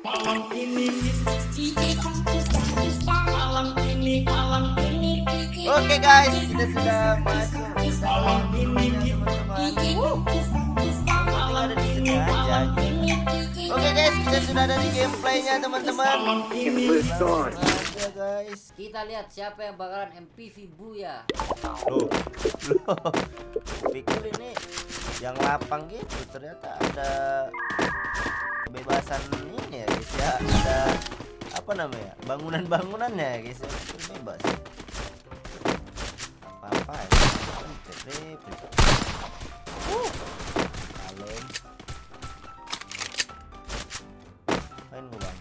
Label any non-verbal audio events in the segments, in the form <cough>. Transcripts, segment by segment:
Malam ini Malam ini Malam ini Oke guys, kita sudah masuk sini aja. Oke guys, kita sudah ada di gameplaynya teman-teman. Aja guys. Kita lihat siapa yang bakalan MPV Buya. Loh, loh. Pikir ini yang lapang gitu ternyata ada kebebasan ini ya guys ya ada apa namanya bangunan-bangunannya ya guys ya bebas apa-apa ya Cetrip. Uh, kalem main gua bang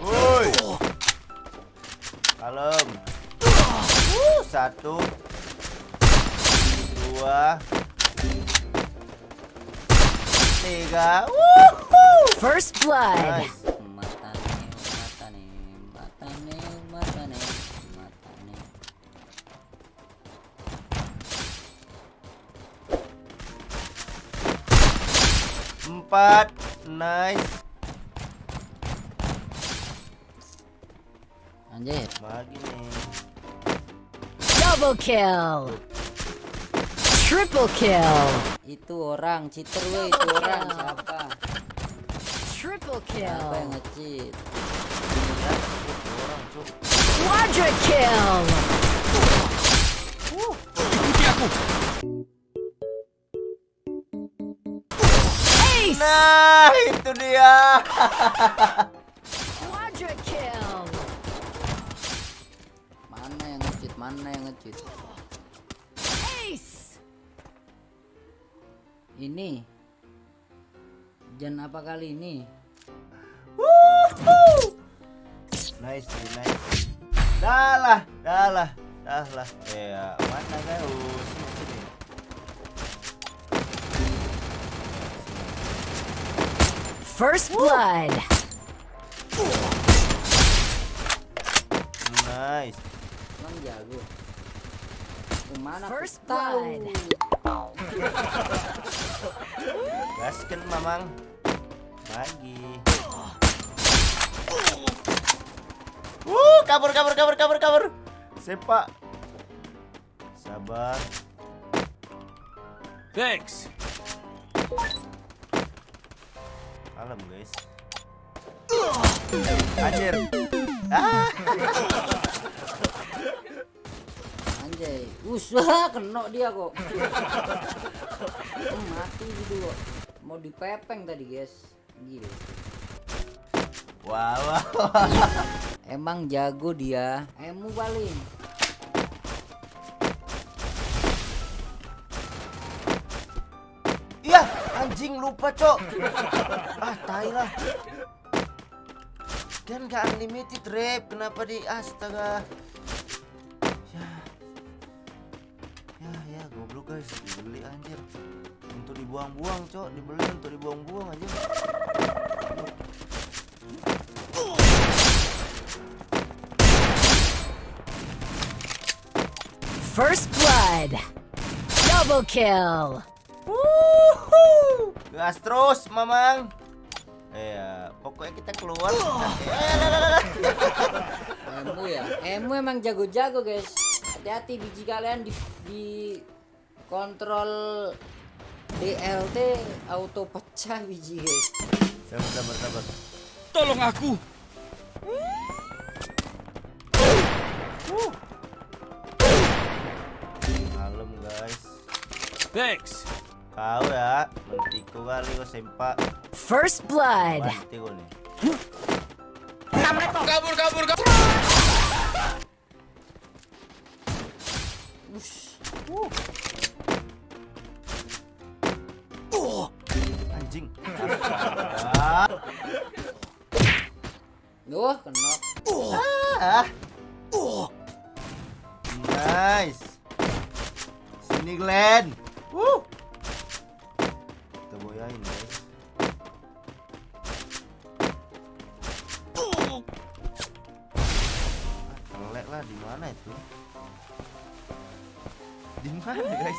Woi kalem Uh, satu dua tiga Wuhu. First blood. nice empat nice Anjir. lagi nih Double kill. Triple kill. Itu orang cheater weh, itu orang siapa? Triple Siapa yang kill. nge-cheat? Quadra kill. Ace. nah itu dia Quadra kill. Mana yang nge-cheat? Mana yang nge-cheat? Ini. Jan apa kali ini? Wuhu. nice nice dah lah dah lah dah lah ya mana sini sini First blood. nice Emang jago. Ke mana First blood. Gasken mamang. Lagi Wuh, kabur kabur kabur kabur kabur. Sepak sabar. Thanks. kalem guys. Anjir. Ah <laughs> Anjay. Us, wah, kena dia kok. Mati gitu kok. Mau dipepeng tadi, guys. Gila. wah wah, wah. Emang jago dia. Emu paling. iya anjing lupa cok ah tai lah kan gak unlimited rep kenapa di astaga dibuang-buang cok dibeli untuk dibuang-buang aja First blood. Double kill. Wuhu. gas terus mamang Iya, pokoknya kita keluar. Emu ya. Emu emang jago-jago, guys. Hati-hati biji kalian di, di kontrol DLT auto pecah biji, guys. Sabar, sabar, sabar. Tolong aku. Malam guys. Thanks. Kau ya, mentiku kali kau sempak. First blood. Banti kau nih. Kabur, kabur, kabur. Ush. Anjing. <laughs> Wah, kena. Ah. Nice. Sini Glenn. Wuh. Kita boyain guys. Ah, Telek lah di mana itu? Di mana guys?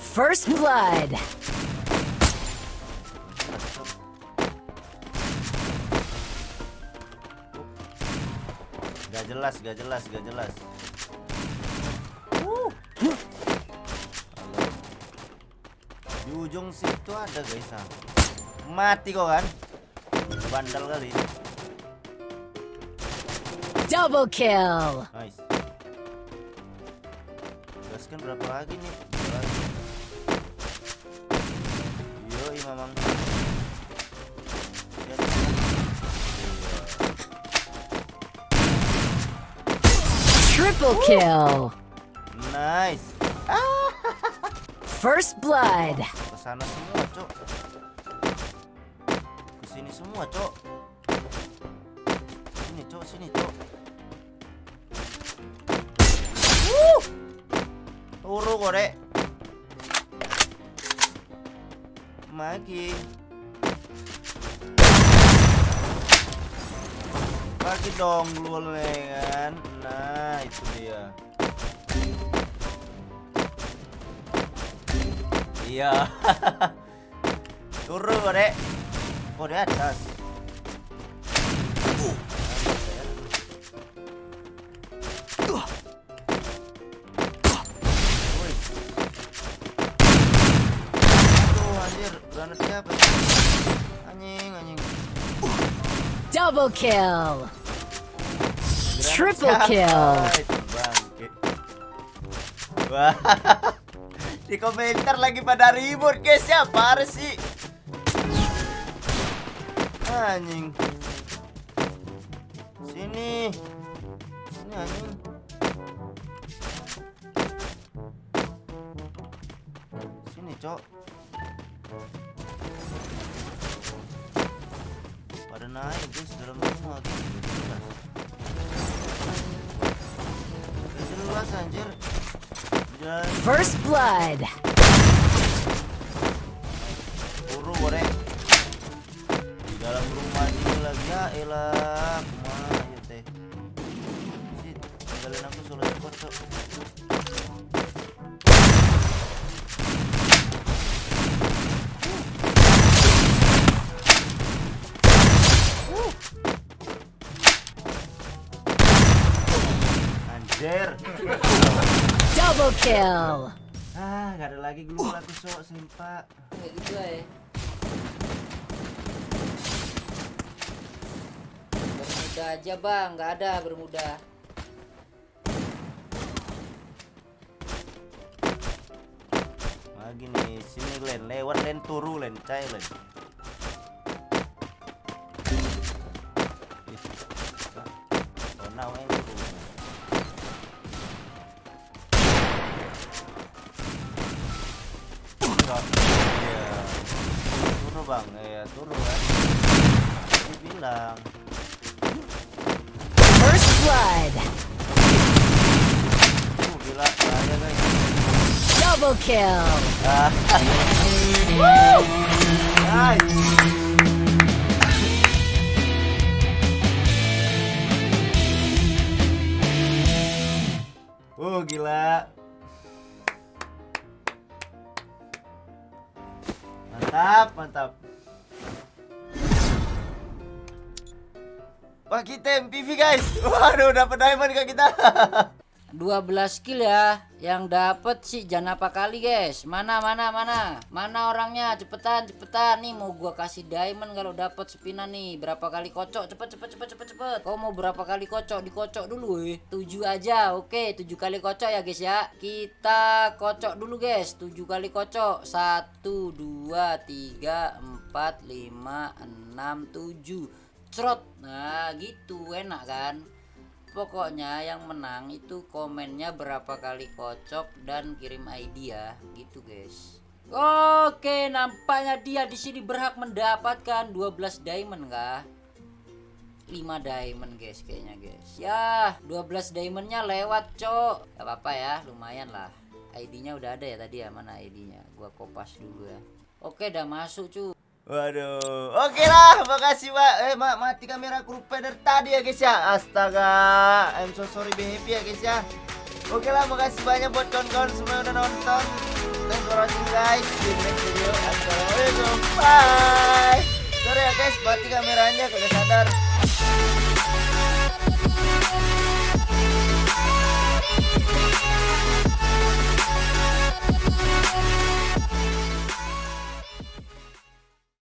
First blood. Jelas, gak jelas, gak jelas. Halo. Di ujung situ ada guys. ah. Mati kok kan? Bandel kali. Double kill. Nice. Gaskan berapa lagi nih? Triple kill. Nice. First blood. Ke sana semua, Cok. Ke sini semua, Cok. Sini, Cok, sini, Cok. Wuh. Turu kok, Dek. Magi. Bagi dong lu kan. Nah, itu dia. Iya. <laughs> Turun Dek. Kok di atas? Wih. Aduh, Triple siapa? kill. Wah. <laughs> Di komentar lagi pada ribut guys ya, parah sih. Anjing. Sini. Sini anjing. Sini, Cok. Pada naik guys dalam rumah gitu. Jelas. Anjir. First blood. Buru goreng di dalam rumah ini lagi ya elah kumaha ya teh Sit, tinggalin aku solo support cok kill. Ah gak ada lagi glue aku sok sempak Kayak gitu ya. Bermuda aja bang, nggak ada bermuda. Lagi nih, sini Len, lewat Len turu Len, cai Len. Double kill. Ah. Nice. Oh gila. Mantap, mantap. Wah kita MPV guys. Waduh dapat diamond ke kita. <laughs> 12 kill ya. Yang dapat sih jangan apa kali guys. Mana mana mana? Mana orangnya? Cepetan cepetan. Nih mau gua kasih diamond kalau dapat spinan nih. Berapa kali kocok? Cepet cepet cepet cepet cepet. Kau mau berapa kali kocok? Dikocok dulu eh. 7 aja oke. 7 kali kocok ya guys ya. Kita kocok dulu guys. 7 kali kocok. 1 2 3 4 5 6 7 Cerot. Nah gitu. Enak kan Pokoknya yang menang itu komennya berapa kali kocok dan kirim ID ya, gitu guys. Oke, nampaknya dia di sini berhak mendapatkan 12 diamond kah? 5 diamond guys kayaknya guys. Ya, 12 diamondnya lewat, Cok. Gak apa-apa ya, lumayan lah. ID-nya udah ada ya tadi ya, mana ID-nya? Gua kopas dulu ya. Oke, udah masuk, cu. Waduh, oke lah, makasih pak. Eh, ma mati kamera lupa dari tadi ya guys ya. Astaga, I'm so sorry baby ya guys ya. Oke lah, makasih banyak buat kawan-kawan semua yang udah nonton. Thanks for watching guys. See you next video. Assalamualaikum. Bye. Sorry ya guys, mati kameranya kagak sadar.